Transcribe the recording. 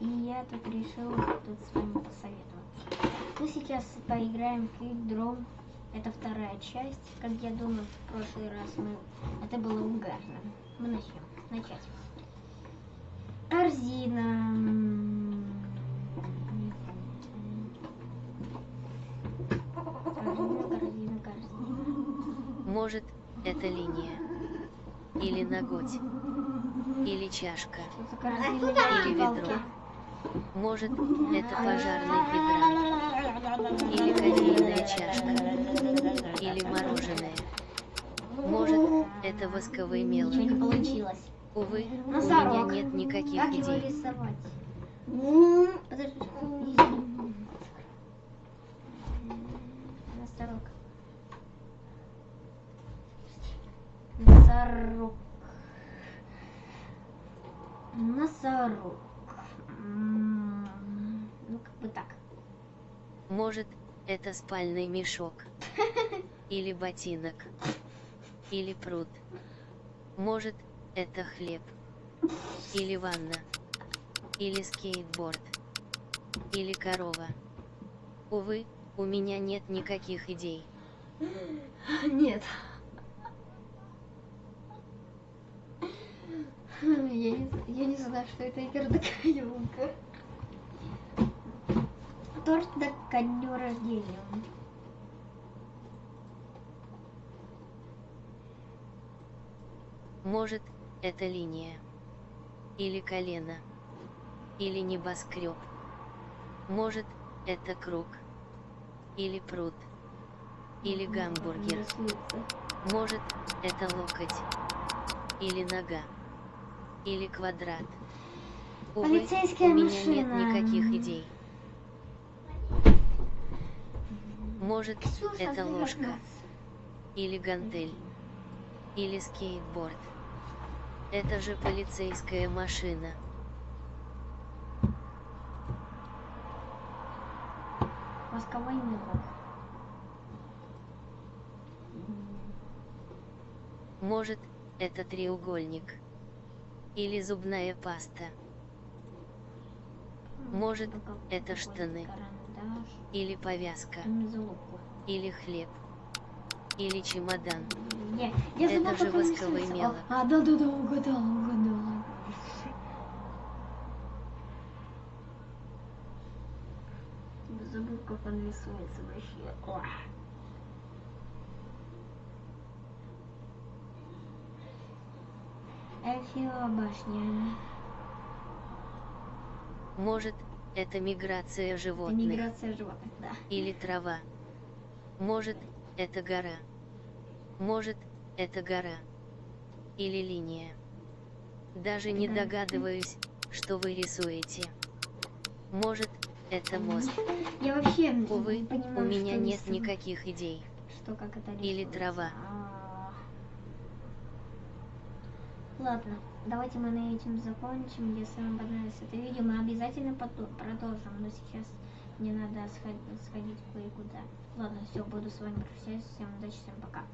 И я тут решил тут с вами посоветоваться. Мы сейчас поиграем в Draw. Это вторая часть. Как я думаю, в прошлый раз мы... Это было угарно. Мы начнем. Начать. Корзина. Может, это линия. Или ноготь. Или чашка. Или ведро. Может, это пожарный гидрант. Или кофейная чашка. Или мороженое. Может, это восковый Ничего мелок. не получилось. Увы, у меня нет никаких Как его идей. Подожди. Носорог. Носорог. Носорог. Ну, как бы так. Может, это спальный мешок. Или ботинок. Или пруд. Может, это хлеб. Или ванна. Или скейтборд. Или корова. Увы, у меня нет никаких идей. Нет. Я не, я не знаю, что это игродокоемка. Торт до ко дню рождения. Может, это линия. Или колено. Или небоскреб. Может, это круг. Или пруд. Или гамбургер. Может, это локоть. Или нога. Или квадрат. Увы, Полицейская у меня машина. нет никаких идей. Может, Ксюша, это ты ложка. Или гантель. Или скейтборд. Это же полицейская машина. Восковой мелок. Может, это треугольник. Или зубная паста. Может, Какой- это штаны. Или повязка. Или хлеб. Или чемодан. Я Это же восковый мелок. А, да, да, да, угадала, угадала. Забыл, как он рисуется вообще. Эфио башня. Может, это миграция Это животных. миграция животных, да. Или трава. Может, это гора. Может, это гора. Или линия. Даже не догадываюсь, что вы рисуете. Может, это мост. Я вообще Увы, не понимаю, у меня нет никаких идей. Что, как это Или рисуется. трава. А. Ладно, давайте мы на этим закончим. Если вам понравилось это видео, мы обязательно продолжим. Но сейчас мне надо сходить, сходить кое-куда. Ладно, все, буду с вами прощаться. Всем удачи, всем пока.